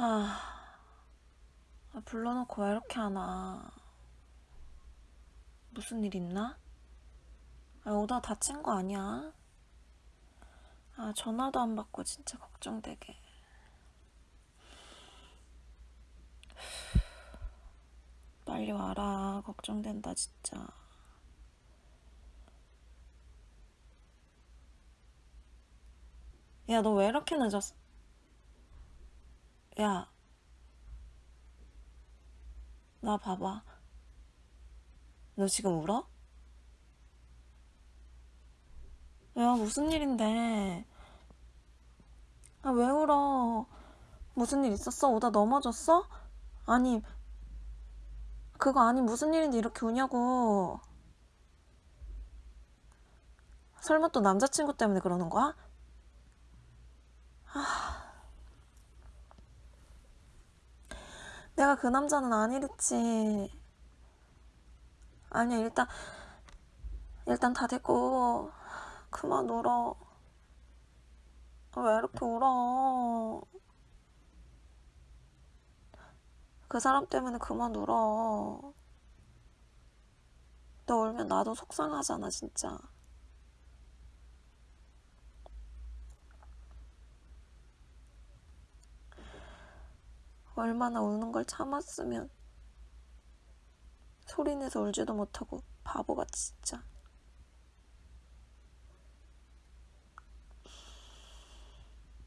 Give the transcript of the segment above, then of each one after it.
아, 아, 불러놓고 왜 이렇게 하나? 무슨 일 있나? 아, 오다 다친 거 아니야? 아, 전화도 안 받고 진짜 걱정되게. 빨리 와라. 걱정된다, 진짜. 야, 너 왜 이렇게 늦었어? 야, 나 봐봐. 너 지금 울어? 야, 무슨 일인데? 아, 왜 울어? 무슨 일 있었어? 오다 넘어졌어? 아니, 그거 아니 무슨 일인데 이렇게 우냐고. 설마 또 남자친구 때문에 그러는 거야? 내가 그 남자는 아니랬지. 아니야, 일단, 일단 다 됐고, 그만 울어. 왜 이렇게 울어? 그 사람 때문에 그만 울어. 너 울면 나도 속상하잖아, 진짜. 얼마나 우는 걸 참았으면 소리내서 울지도 못하고 바보같이 진짜.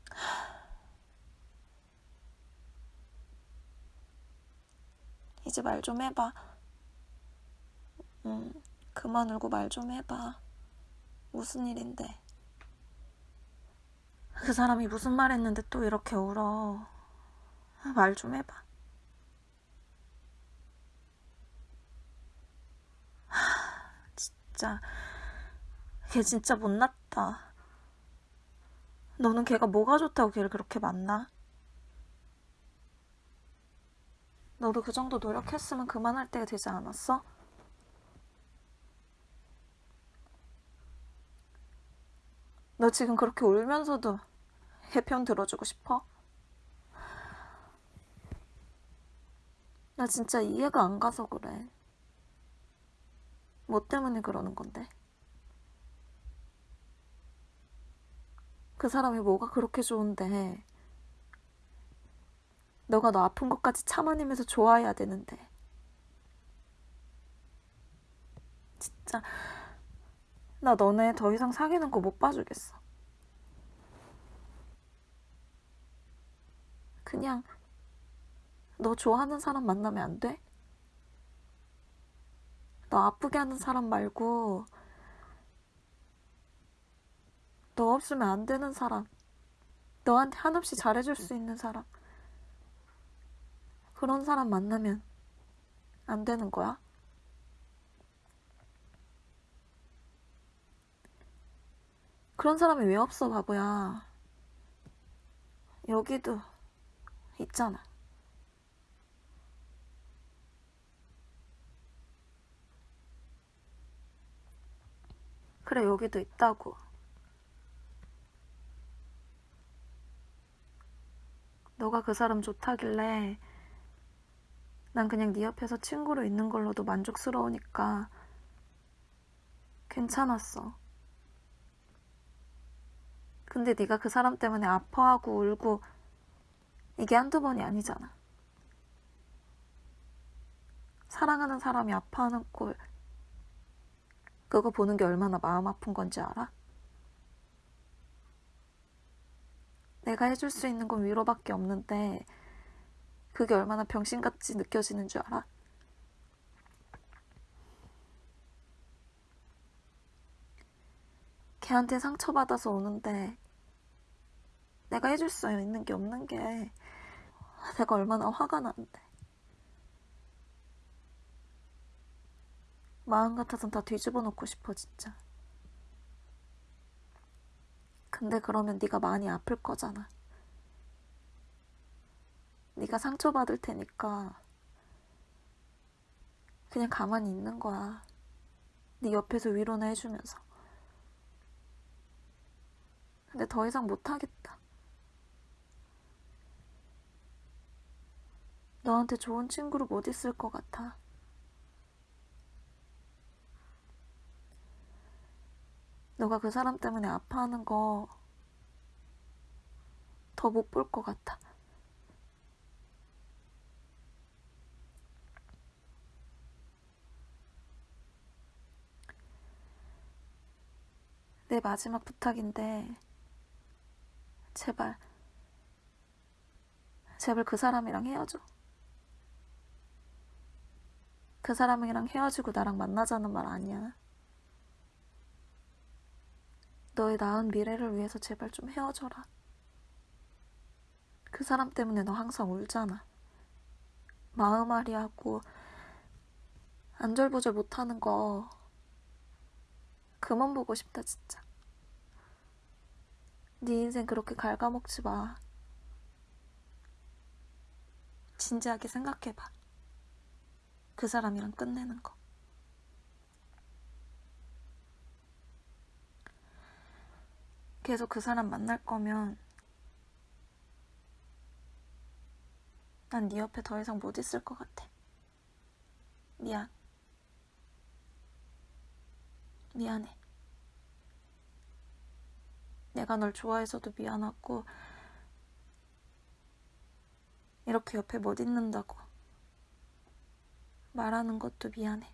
이제 말 좀 해봐. 응, 그만 울고 말 좀 해봐. 무슨 일인데? 그 사람이 무슨 말 했는데 또 이렇게 울어. 말 좀 해봐. 하, 진짜, 걔 진짜 못났다. 너는 걔가 뭐가 좋다고 걔를 그렇게 만나? 너도 그 정도 노력했으면 그만할 때가 되지 않았어? 너 지금 그렇게 울면서도 해편 들어주고 싶어? 나 진짜 이해가 안 가서 그래. 뭐 때문에 그러는 건데? 그 사람이 뭐가 그렇게 좋은데? 너가 너 아픈 것까지 참아내면서 좋아해야 되는데. 진짜, 나 너네 더 이상 사귀는 거 못 봐주겠어. 그냥, 너 좋아하는 사람 만나면 안 돼? 너 아프게 하는 사람 말고, 너 없으면 안 되는 사람, 너한테 한없이 잘해줄 수 있는 사람, 그런 사람 만나면 안 되는 거야? 그런 사람이 왜 없어, 바보야. 여기도 있잖아. 그래, 여기도 있다고. 너가 그 사람 좋다길래 난 그냥 네 옆에서 친구로 있는 걸로도 만족스러우니까 괜찮았어. 근데 네가 그 사람 때문에 아파하고 울고 이게 한두 번이 아니잖아. 사랑하는 사람이 아파하는 꼴 그거 보는 게 얼마나 마음 아픈 건지 알아? 내가 해줄 수 있는 건 위로밖에 없는데 그게 얼마나 병신같이 느껴지는 줄 알아? 걔한테 상처받아서 오는데 내가 해줄 수 있는 게 없는 게 내가 얼마나 화가 나는데 마음 같아선 다 뒤집어 놓고 싶어 진짜 근데 그러면 네가 많이 아플 거잖아 네가 상처받을 테니까 그냥 가만히 있는 거야. 네 옆에서 위로나 해주면서. 근데 더 이상 못하겠다. 너한테 좋은 친구로 못 있을 것 같아. 너가 그 사람 때문에 아파하는 거 더 못 볼 것 같아. 내 마지막 부탁인데, 제발, 제발 그 사람이랑 헤어져. 그 사람이랑 헤어지고 나랑 만나자는 말 아니야. 너의 나은 미래를 위해서 제발 좀 헤어져라. 그 사람 때문에 너 항상 울잖아. 마음앓이 하고 안절부절 못하는 거 그만 보고 싶다 진짜. 네 인생 그렇게 갉아먹지 마. 진지하게 생각해봐. 그 사람이랑 끝내는 거. 계속 그 사람 만날 거면 난 네 옆에 더 이상 못 있을 것 같아. 미안. 미안해. 내가 널 좋아해서도 미안하고, 이렇게 옆에 못 있는다고 말하는 것도 미안해.